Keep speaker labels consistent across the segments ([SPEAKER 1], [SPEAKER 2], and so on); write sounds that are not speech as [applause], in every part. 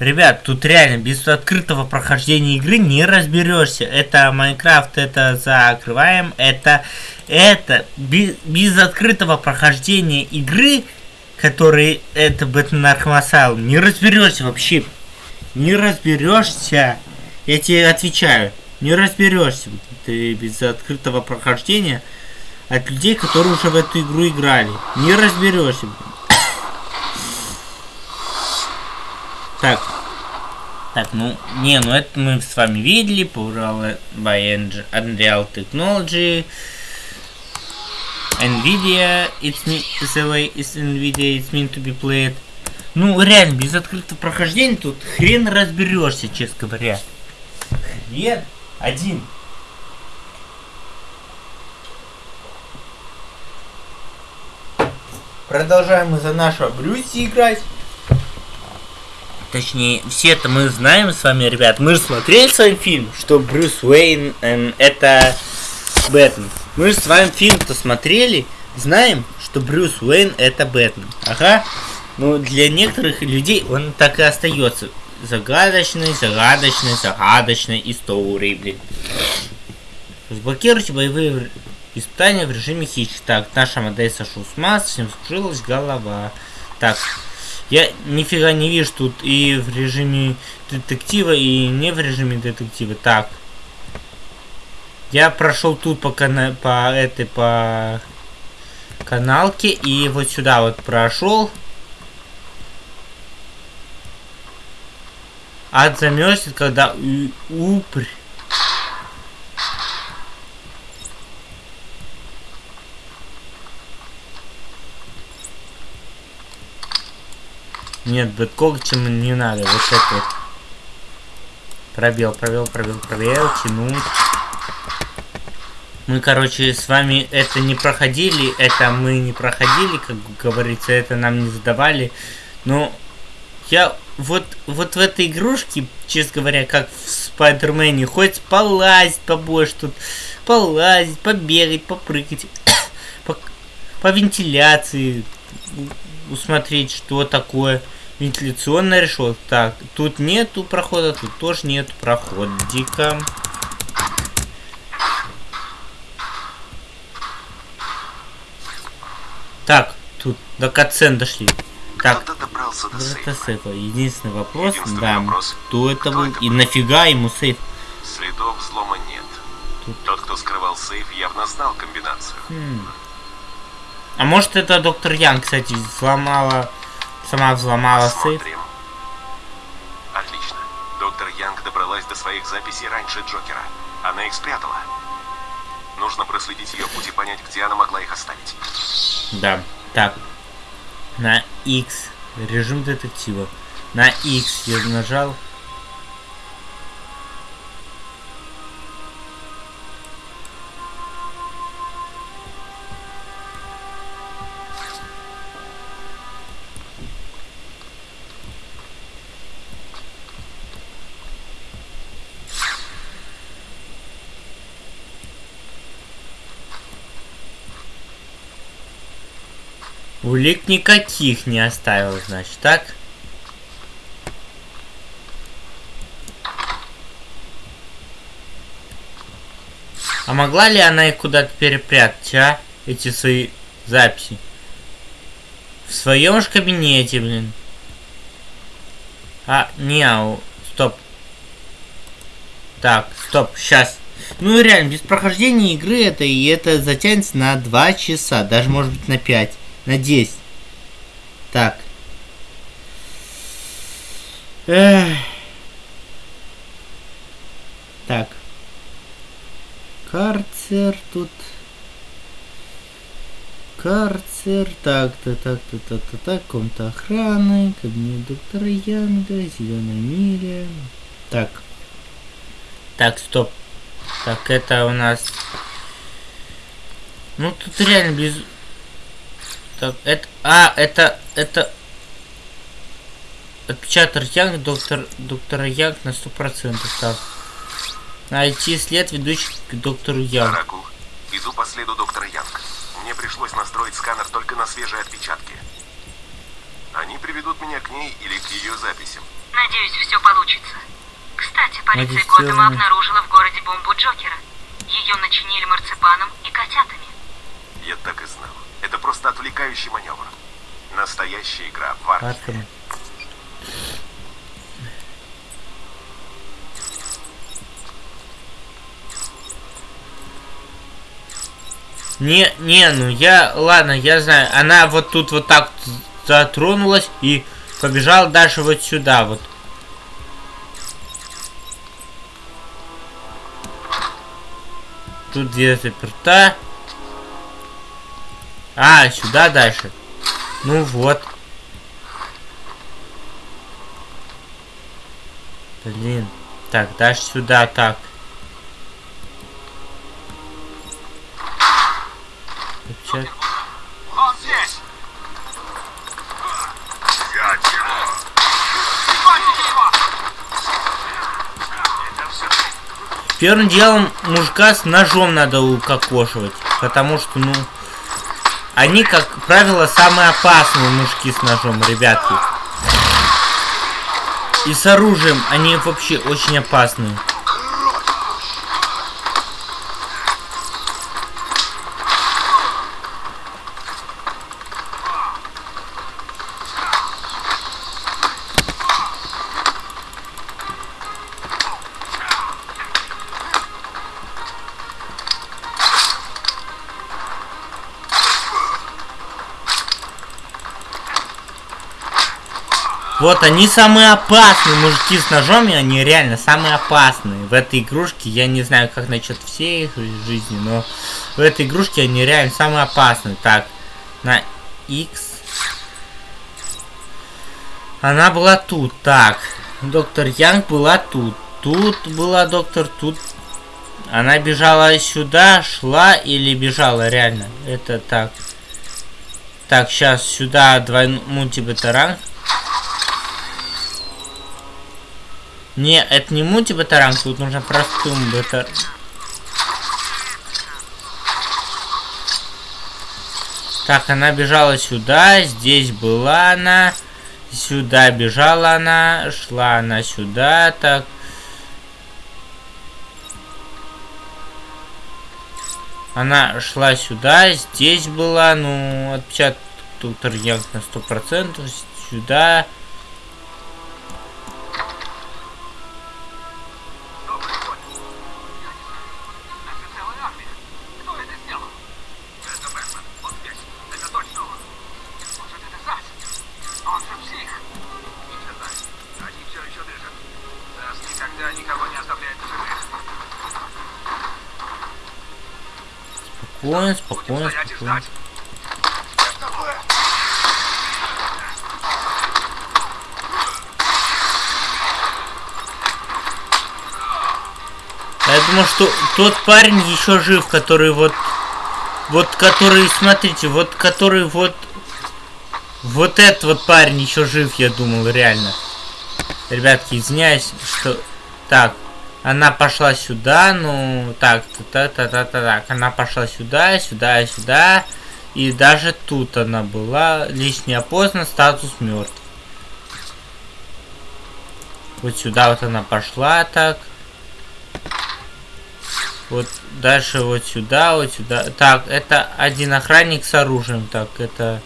[SPEAKER 1] Ребят, тут реально без открытого прохождения игры не разберешься. Это Майнкрафт, это закрываем, это, это без, без открытого прохождения игры, который это Бэтмен Архам не разберешься вообще. Не разберешься. Я тебе отвечаю, не разберешься ты без открытого прохождения от людей, которые уже в эту игру играли. Не разберешься. Так. Так, ну, не, ну это мы с вами видели, Powered by Unreal Technology. Nvidia, it's me, the way is Nvidia, it's meant to be played. Ну, реально, без открытого прохождения тут хрен разберешься, честно говоря. Хрен один. Продолжаем мы за нашего Брюси играть. Точнее, все это мы знаем с вами, ребят. Мы же смотрели с вами фильм, что Брюс Уэйн эм, это Бэтмен. Мы же с вами фильм-то смотрели, знаем, что Брюс Уэйн это Бэтмен. Ага. Ну, для некоторых людей он так и остается. Загадочный, загадочный, загадочной историей, блин. Разблокируйте боевые испытания в режиме хищ. Так, наша модель сошел с масс, всем скрылась голова. Так, я нифига не вижу тут и в режиме детектива, и не в режиме детектива. Так. Я прошел тут по, кана по этой, по каналке, и вот сюда вот прошел. Ад замерзнет, когда упрь. Нет, бэткогтем не надо. Вот это вот. Пробел, пробел, пробел, пробел, тянуть. Мы, короче, с вами это не проходили, это мы не проходили, как говорится, это нам не задавали. Но я вот, вот в этой игрушке, честно говоря, как в Спайдермене, хоть полазить побольше тут, полазить, побегать, попрыгать, [coughs] по, по вентиляции, усмотреть, что такое вентиляционная решетка. Так, тут нету прохода, тут тоже нету проходика. Так, тут до катсцен дошли. Так,
[SPEAKER 2] до сейфа?
[SPEAKER 1] Единственный вопрос, да, вопрос. кто это кто был это и нафига ему сейф?
[SPEAKER 2] Следов взлома нет. Тут... Тот, кто скрывал сейф, явно знал комбинацию.
[SPEAKER 1] Хм. А может это доктор Ян, кстати, взломала, сама взломала сейф?
[SPEAKER 2] Отлично. Доктор Янг добралась до своих записей раньше Джокера. Она их спрятала. Нужно проследить ее путь и понять, где она могла их оставить.
[SPEAKER 1] Да. Так. На X. Режим детектива. На X я нажал. Улик никаких не оставил, значит, так? А могла ли она их куда-то перепрятать, а? Эти свои записи. В своем же кабинете, блин. А, не, ау, стоп. Так, стоп, сейчас. Ну реально, без прохождения игры это и это затянется на 2 часа, даже может быть на 5 на 10. Так. Эх. Так. Карцер тут. Карцер. Так-то, так-то, так-то, так. Комната охраны. Кабинет доктора Янга. Зеленая миля. Так. Так, стоп. Так, это у нас... Ну, тут реально без... Так, это... А, это... Это... Отпечаток Янг, доктор... Доктора Янг на сто процентов. Так. Найти след, ведущий к доктору Янг.
[SPEAKER 2] Оракул, иду по следу доктора Янг. Мне пришлось настроить сканер только на свежие отпечатки. Они приведут меня к ней или к ее записям.
[SPEAKER 3] Надеюсь, все получится. Кстати, полиция. Готэма обнаружила в городе бомбу Джокера. Ее начинили марципаном и котятами.
[SPEAKER 2] Я так и знал. Это просто отвлекающий маневр. Настоящая игра в.
[SPEAKER 1] Арkham. Не, не, ну я, ладно, я знаю, она вот тут вот так затронулась и побежала дальше вот сюда вот. Тут где заперта. А, сюда дальше. Ну вот. Блин. Так, дальше сюда, так.
[SPEAKER 2] Он здесь! Это все
[SPEAKER 1] Первым делом мужика с ножом надо укокошивать. Потому что, ну... Они, как правило, самые опасные мужики с ножом, ребятки. И с оружием они вообще очень опасные. Вот они самые опасные мужики с ножом, и они реально самые опасные. В этой игрушке, я не знаю, как насчет всей их жизни, но в этой игрушке они реально самые опасные. Так, на X. Она была тут. Так, доктор Янг была тут. Тут была доктор, тут. Она бежала сюда, шла или бежала реально? Это так. Так, сейчас сюда двойной мультибетаранг. Не, это не мультибатаранг, тут нужно простым бетар... Так, она бежала сюда, здесь была она, сюда бежала она, шла она сюда, так. Она шла сюда, здесь была, ну, отпечаток Янг на сто процентов, сюда. Спокойно, спокойно, спокойно. Я думаю, что тот парень еще жив, который вот... Вот который, смотрите, вот который вот... Вот этот вот парень еще жив, я думал, реально. Ребятки, извиняюсь, что... Так, она пошла сюда, ну... Так, та та та та так. Она пошла сюда, сюда, сюда. И даже тут она была. Лишний опознан, статус мертв. Вот сюда вот она пошла так. Вот дальше вот сюда, вот сюда. Так, это один охранник с оружием. Так, это...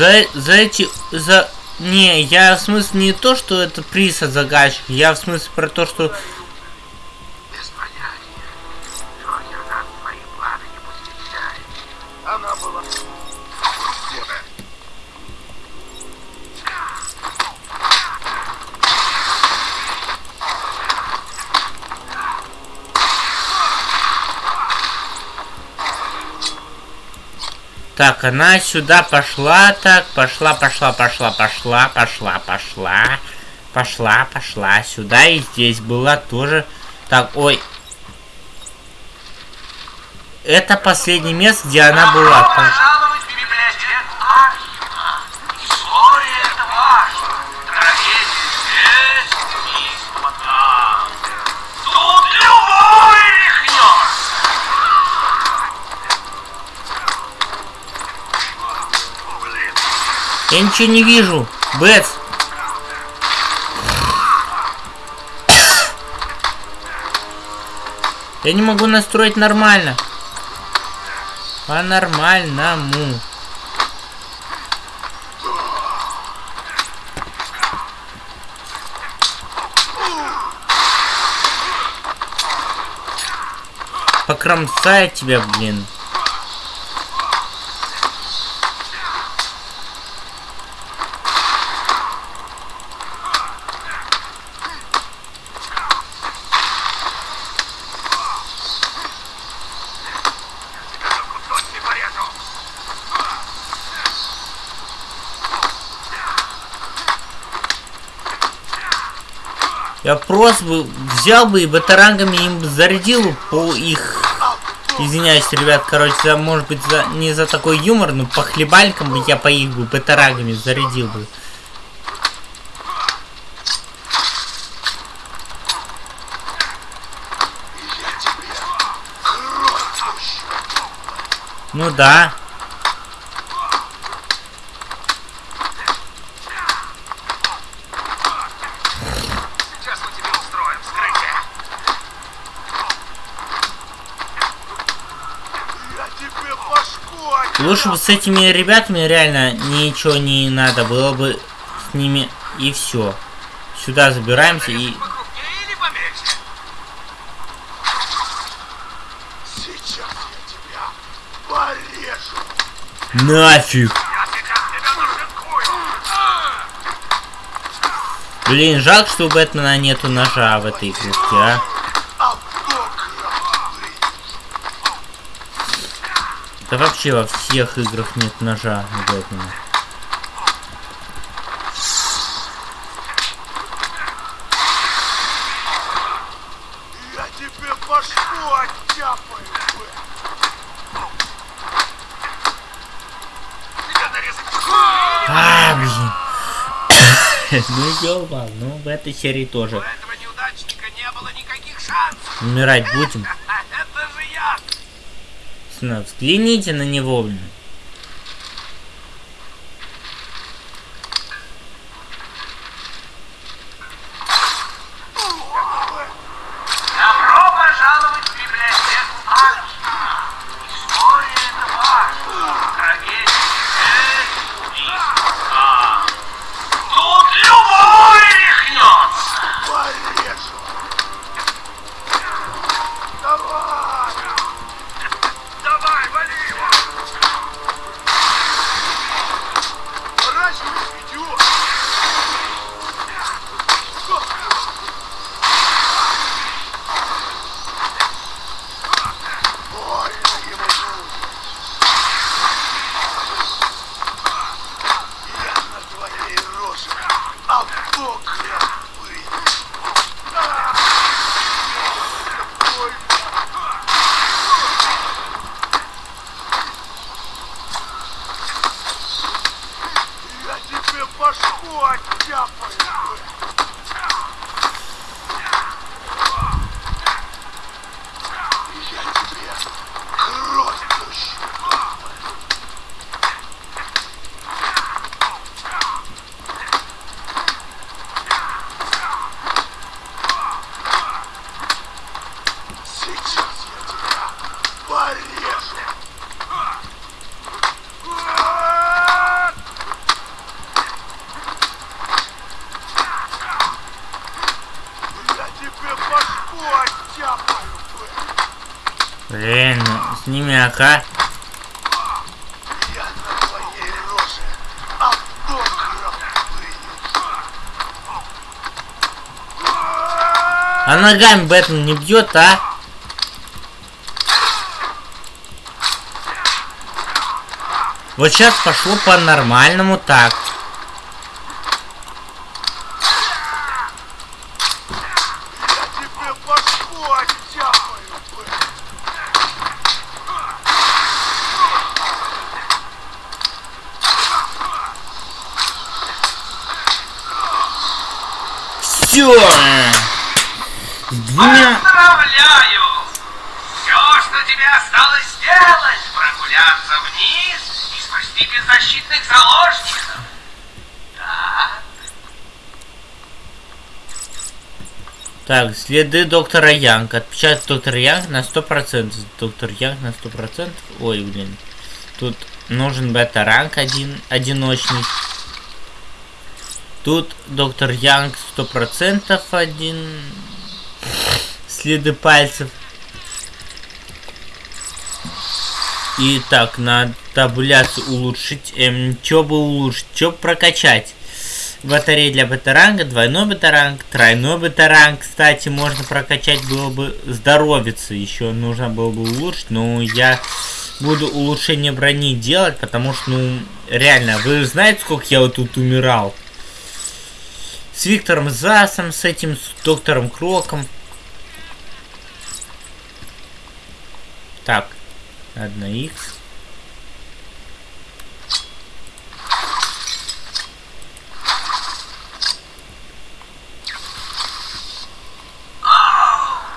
[SPEAKER 1] За, за эти... За... Не, я в смысле не то, что это приз от заказчика. Я в смысле про то, что... Так, она сюда пошла, так, пошла, пошла, пошла, пошла, пошла, пошла, пошла, пошла, сюда и здесь была тоже. Так, ой. Это последнее место, где она была. Так. Я ничего не вижу. Бэтс. Я не могу настроить нормально. По-нормальному. Покромсает тебя, блин. Я просто бы взял бы и батарангами им зарядил по их... Извиняюсь, ребят, короче, за, может быть, за, не за такой юмор, но по хлебалькам бы я по их бы батарангами зарядил бы. Ну да.
[SPEAKER 4] Сейчас мы тебе устроим вскрытие. Я тебе башку отдам.
[SPEAKER 1] Лучше бы с этими ребятами реально ничего не надо было бы с ними и все. Сюда забираемся и... Нафиг! Блин, жалко, что у Бэтмена нету ножа в этой игрушке, а. Да вообще во всех играх нет ножа у Бэтмена.
[SPEAKER 4] Я тебе башку оттяпаю.
[SPEAKER 1] А, блин. [coughs] ну ёба, ну в этой серии тоже.
[SPEAKER 4] У этого неудачника не было никаких шансов.
[SPEAKER 1] Умирать будем. Сна, Взгляните на него, блин.
[SPEAKER 4] Башку оттяпаю. Я тебе кровь пущу. Сейчас я тебя порежу. Я тебе башку оттяпаю.
[SPEAKER 1] Блин, сними АК. А ногами Бэтмен не бьет, а? Вот сейчас пошло по-нормальному так. Все! Двумя...
[SPEAKER 4] Поздравляю! Все, что тебе осталось сделать, прогуляться вниз и спасти беззащитных заложников. Да?
[SPEAKER 1] Так, следы доктора Янг. Отпечаток доктор Янг на 100%. Доктор Янг на 100%. Ой, блин. Тут нужен бета-ранг один, одиночный. Тут доктор Янг 100% один. Следы пальцев. И так, на табуляцию улучшить. Эм, чё бы улучшить? Чё прокачать? Батарея для бета-ранга, двойной бета-ранг, тройной бета-ранг. Кстати, можно прокачать было бы здоровиться. Еще нужно было бы улучшить. Но я буду улучшение брони делать, потому что, ну, реально, вы знаете, сколько я вот тут умирал? С Виктором Засом, с этим, с доктором Кроком. Так, 1х.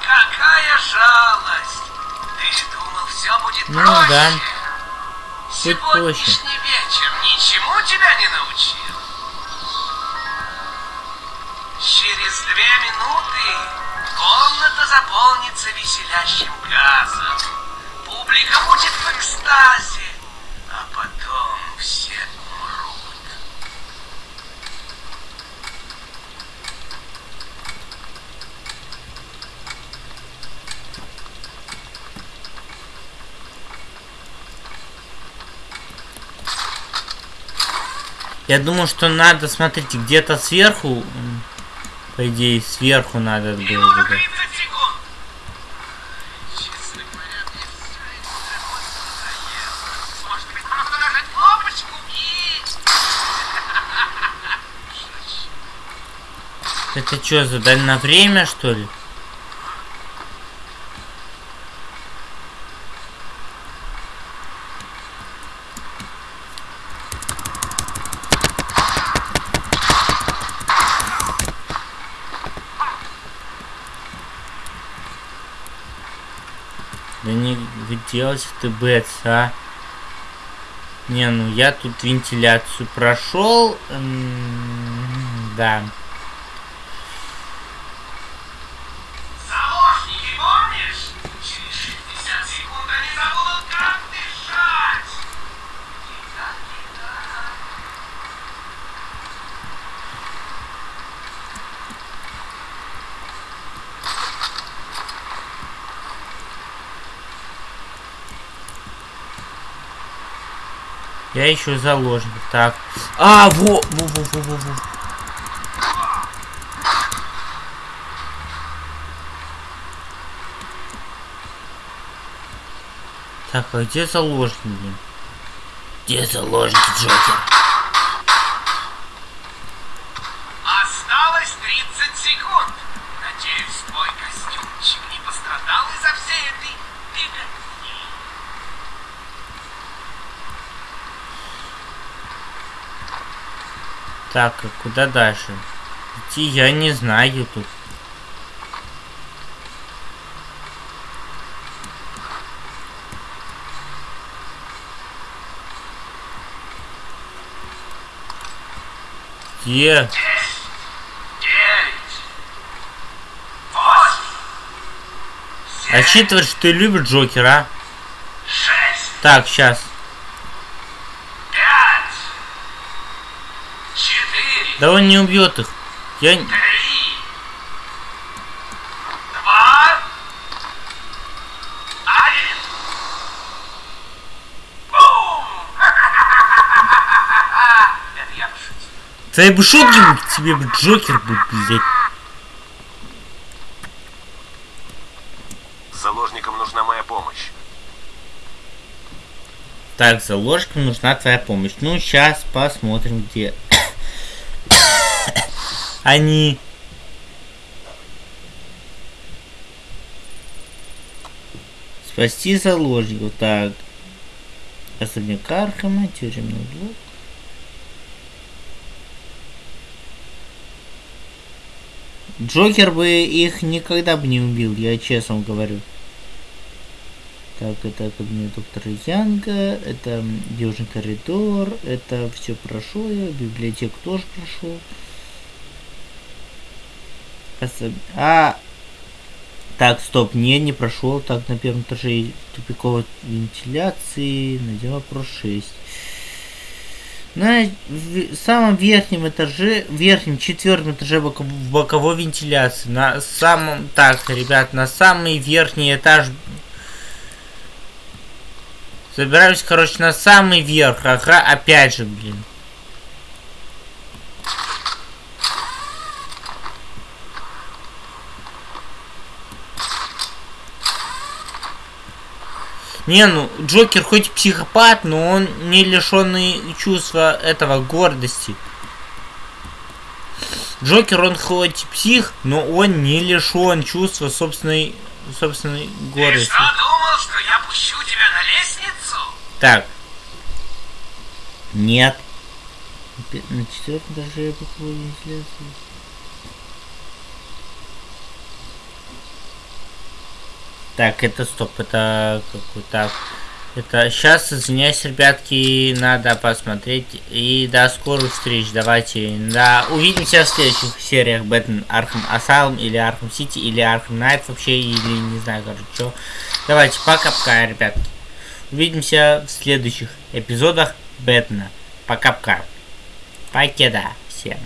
[SPEAKER 4] Какая жалость! Ты думал, все будет
[SPEAKER 1] Ну
[SPEAKER 4] проще?
[SPEAKER 1] да. Проще.
[SPEAKER 4] Сегодняшний вечер ничему тебя не научил? Через две минуты комната заполнится веселящим газом. Публика будет в экстазе, а потом все умрут.
[SPEAKER 1] Я думаю, что надо, смотрите, где-то сверху, по идее, сверху надо было бы. да.
[SPEAKER 4] 30 секунд. Честно говоря, мне всё это
[SPEAKER 1] что, задали на время, что ли? Да не делать ты бэц, а? Не, ну я тут вентиляцию прошел. Да. Я ищу заложник. Так. А, во, во, во, во, во, во. Так, а где заложник, блин? Где заложник, Джокер?
[SPEAKER 4] Осталось 30 секунд. Надеюсь, твой костюмчик не пострадал из-за всей этой беготни.
[SPEAKER 1] Так, а куда дальше? Идти я не знаю тут. Где?
[SPEAKER 4] Восемь. Семь.
[SPEAKER 1] Рассчитывать, что ты любишь Джокера, а?
[SPEAKER 4] Шесть.
[SPEAKER 1] Так, сейчас. Да он не убьет их. Я...
[SPEAKER 4] Три. Два. Один. Бум! Это я пошутил.
[SPEAKER 1] Твои бы шутки тебе бы Джокер бы, блядь.
[SPEAKER 2] Заложникам нужна моя помощь.
[SPEAKER 1] Так, заложникам нужна твоя помощь. Ну, сейчас посмотрим, где они. Спасти заложников. Так. Особняк Архама, тюремный блок. Джокер бы их никогда бы не убил, я честно говорю. Так, это кабинет доктора Янга, это Южный коридор, это все прошел я, библиотеку тоже прошел. А, так, стоп, не, не прошел. Так, на первом этаже тупиковой вентиляции. Найдем вопрос 6. На самом верхнем этаже, верхнем четвертом этаже боко- боковой вентиляции. На самом, так, ребят, на самый верхний этаж. Забираюсь, короче, на самый верх. Ага, опять же, блин. Не, ну, Джокер хоть психопат, но он не лишенный чувства этого гордости. Джокер, он хоть псих, но он не лишен чувства собственной, собственной
[SPEAKER 4] Ты
[SPEAKER 1] гордости.
[SPEAKER 4] что, думал, что я пущу тебя на лестницу?
[SPEAKER 1] Так. Нет. На четвертом этаже боковой вентиляции. Так, это стоп, это какой так. Это сейчас, извиняюсь, ребятки, надо посмотреть. И до скорых встреч. Давайте. Да, увидимся в следующих сериях Бэтмен Arkham Asylum или Arkham City или Arkham Knight вообще, или не знаю, короче, что. Давайте, пока-пока, ребятки. Увидимся в следующих эпизодах Бэтмена. Пока-пока. Покеда всем.